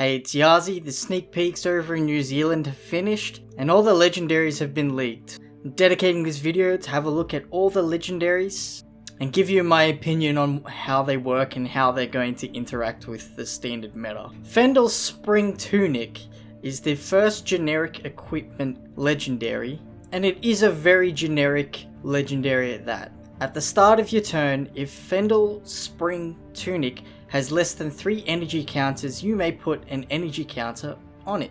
Hey, it's Yazi, the sneak peeks over in New Zealand have finished, and all the legendaries have been leaked. I'm dedicating this video to have a look at all the legendaries, and give you my opinion on how they work and how they're going to interact with the standard meta. Fyendal's Spring Tunic is the first generic equipment legendary, and it is a very generic legendary at that. At the start of your turn, if Fyendal Spring Tunic has less than 3 energy counters, you may put an energy counter on it.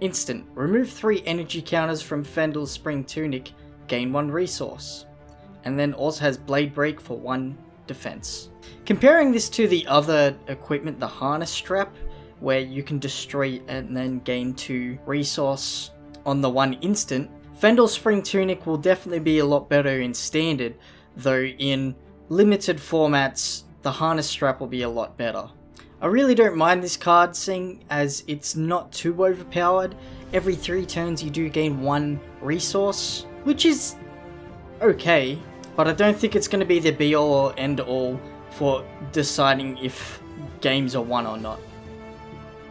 Instant. Remove 3 energy counters from Fyendal's Spring Tunic, gain 1 resource. And then also has Blade Break for 1 defense. Comparing this to the other equipment, the Harness Strap, where you can destroy and then gain 2 resource on the one instant, Fyendal Spring Tunic will definitely be a lot better in Standard, though in limited formats the harness strap will be a lot better. I really don't mind this card seeing as it's not too overpowered. Every 3 turns you do gain 1 resource, which is okay, but I don't think it's going to be the be all or end all for deciding if games are won or not.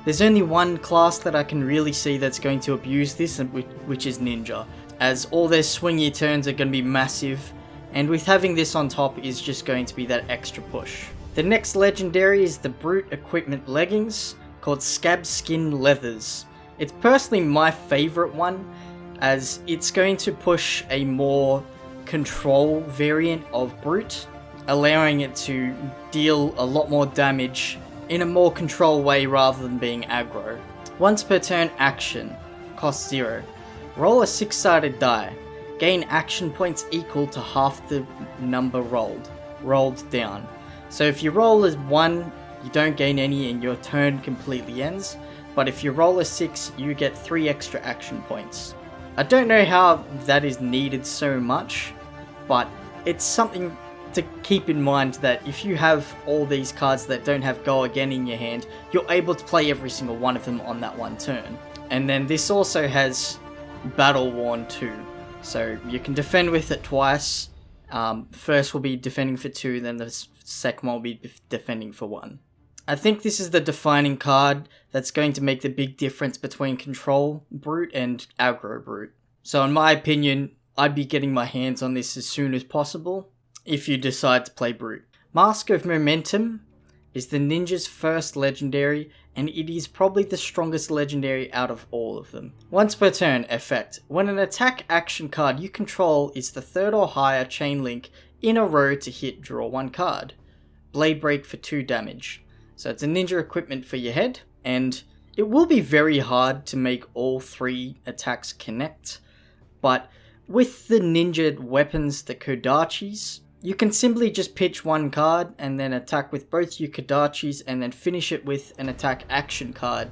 There's only one class that I can really see that's going to abuse this, which is Ninja, as all their swingy turns are going to be massive and with having this on top is just going to be that extra push. The next legendary is the Brute Equipment Leggings, called Scabskin Leathers. It's personally my favourite one, as it's going to push a more control variant of Brute, allowing it to deal a lot more damage in a more control way rather than being aggro. Once per turn action, cost 0. Roll a 6-sided die. Gain action points equal to half the number rolled, rolled down. So if you roll as 1, you don't gain any and your turn completely ends, but if you roll a 6, you get 3 extra action points. I don't know how that is needed so much, but it's something to keep in mind that if you have all these cards that don't have go again in your hand, you're able to play every single one of them on that one turn. And then this also has Battle Worn too. So you can defend with it twice. Um, first will be defending for two, then the second one will be defending for one. I think this is the defining card that's going to make the big difference between Control Brute and Aggro Brute. So in my opinion, I'd be getting my hands on this as soon as possible if you decide to play Brute. Mask of Momentum is the ninja's first legendary and it is probably the strongest legendary out of all of them. Once per turn effect. When an attack action card you control is the third or higher chain link in a row to hit draw one card. Blade Break for 2 damage. So it's a ninja equipment for your head and it will be very hard to make all three attacks connect, but with the ninja weapons, the Kodachis, you can simply just pitch one card and then attack with both your Kodachis and then finish it with an attack action card.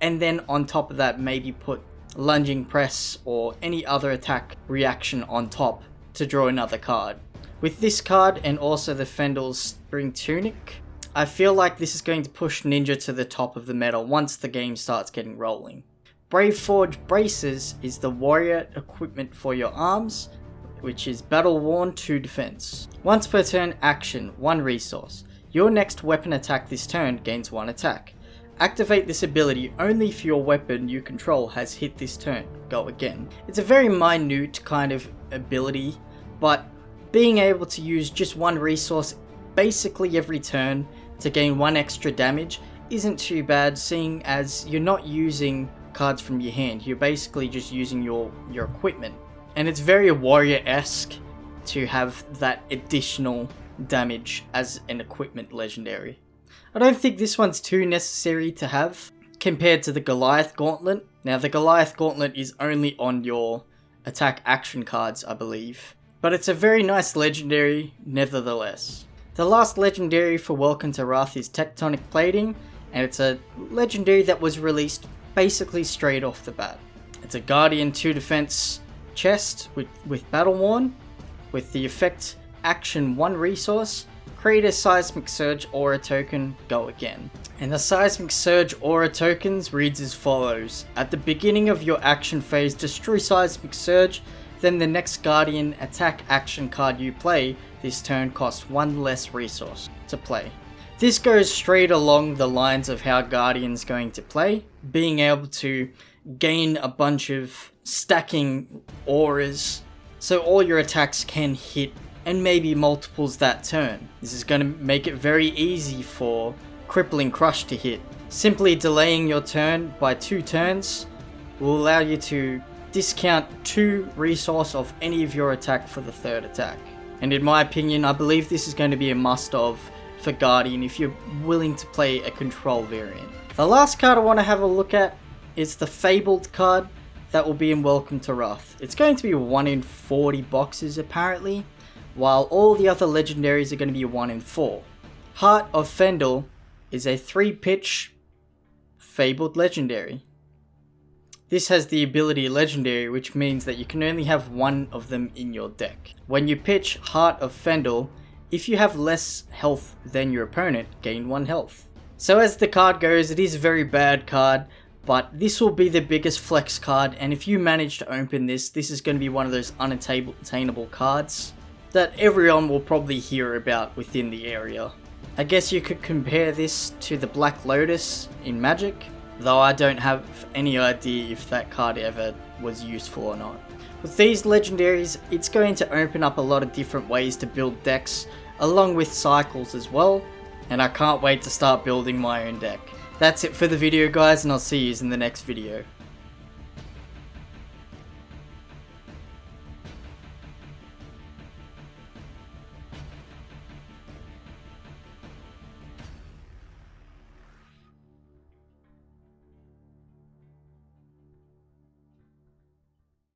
And then on top of that, maybe put lunging press or any other attack reaction on top to draw another card. With this card and also the Fyendal's Spring Tunic, I feel like this is going to push Ninja to the top of the meta once the game starts getting rolling. Braveforge Bracers is the warrior equipment for your arms which is Battle Worn 2 Defense. Once per turn action, 1 resource. Your next weapon attack this turn gains 1 attack. Activate this ability only if your weapon you control has hit this turn. Go again. It's a very minute kind of ability, but being able to use just one resource basically every turn to gain one extra damage isn't too bad seeing as you're not using cards from your hand, you're basically just using your, your equipment. And it's very warrior-esque to have that additional damage as an equipment legendary. I don't think this one's too necessary to have compared to the Goliath Gauntlet. Now the Goliath Gauntlet is only on your attack action cards, I believe. But it's a very nice legendary nevertheless. The last legendary for Welcome to Rathe is Tectonic Plating, and it's a legendary that was released basically straight off the bat. It's a Guardian 2 defense chest with, with Battle Worn, with the effect action 1 resource, create a Seismic Surge Aura token, go again. And the Seismic Surge Aura tokens reads as follows. At the beginning of your action phase, destroy Seismic Surge, then the next Guardian attack action card you play this turn costs one less resource to play. This goes straight along the lines of how Guardian's going to play, being able to gain a bunch of stacking auras so all your attacks can hit and maybe multiples that turn. This is going to make it very easy for Crippling Crush to hit. Simply delaying your turn by two turns will allow you to discount two resource of any of your attack for the third attack. And in my opinion, I believe this is going to be a must of for Guardian if you're willing to play a control variant. The last card I want to have a look at is the Fabled card that will be in Welcome to Rathe. It's going to be 1 in 40 boxes apparently, while all the other legendaries are going to be 1 in 4. Heart of Fyendal is a 3 pitch Fabled legendary. This has the ability Legendary, which means that you can only have one of them in your deck. When you pitch Heart of Fyendal, if you have less health than your opponent, gain 1 health. So as the card goes, it is a very bad card, but this will be the biggest flex card, and if you manage to open this, this is going to be one of those unattainable cards that everyone will probably hear about within the area. I guess you could compare this to the Black Lotus in Magic, though I don't have any idea if that card ever was useful or not. With these legendaries, it's going to open up a lot of different ways to build decks, along with cycles as well, and I can't wait to start building my own deck. That's it for the video guys, and I'll see you in the next video.